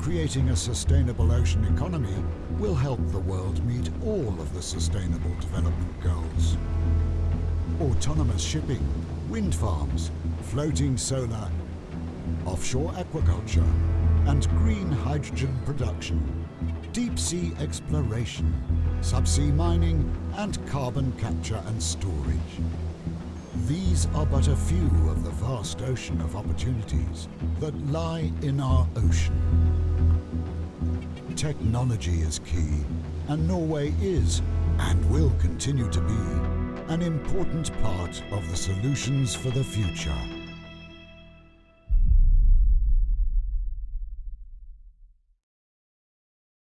creating a sustainable ocean economy will help the world meet all of the Sustainable Development Goals. Autonomous shipping, wind farms, floating solar, offshore aquaculture, and green hydrogen production, deep sea exploration, subsea mining, and carbon capture and storage. These are but a few of the vast ocean of opportunities that lie in our ocean. Technology is key, and Norway is, and will continue to be, an important part of the solutions for the future.